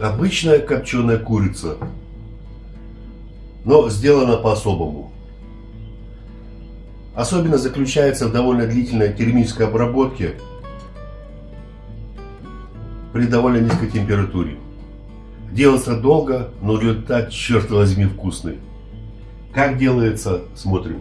обычная копченая курица, но сделана по-особому. Особенно заключается в довольно длительной термической обработке при довольно низкой температуре. Делается долго, но результат, черт возьми, вкусный. Как делается, смотрим.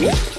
Yeah.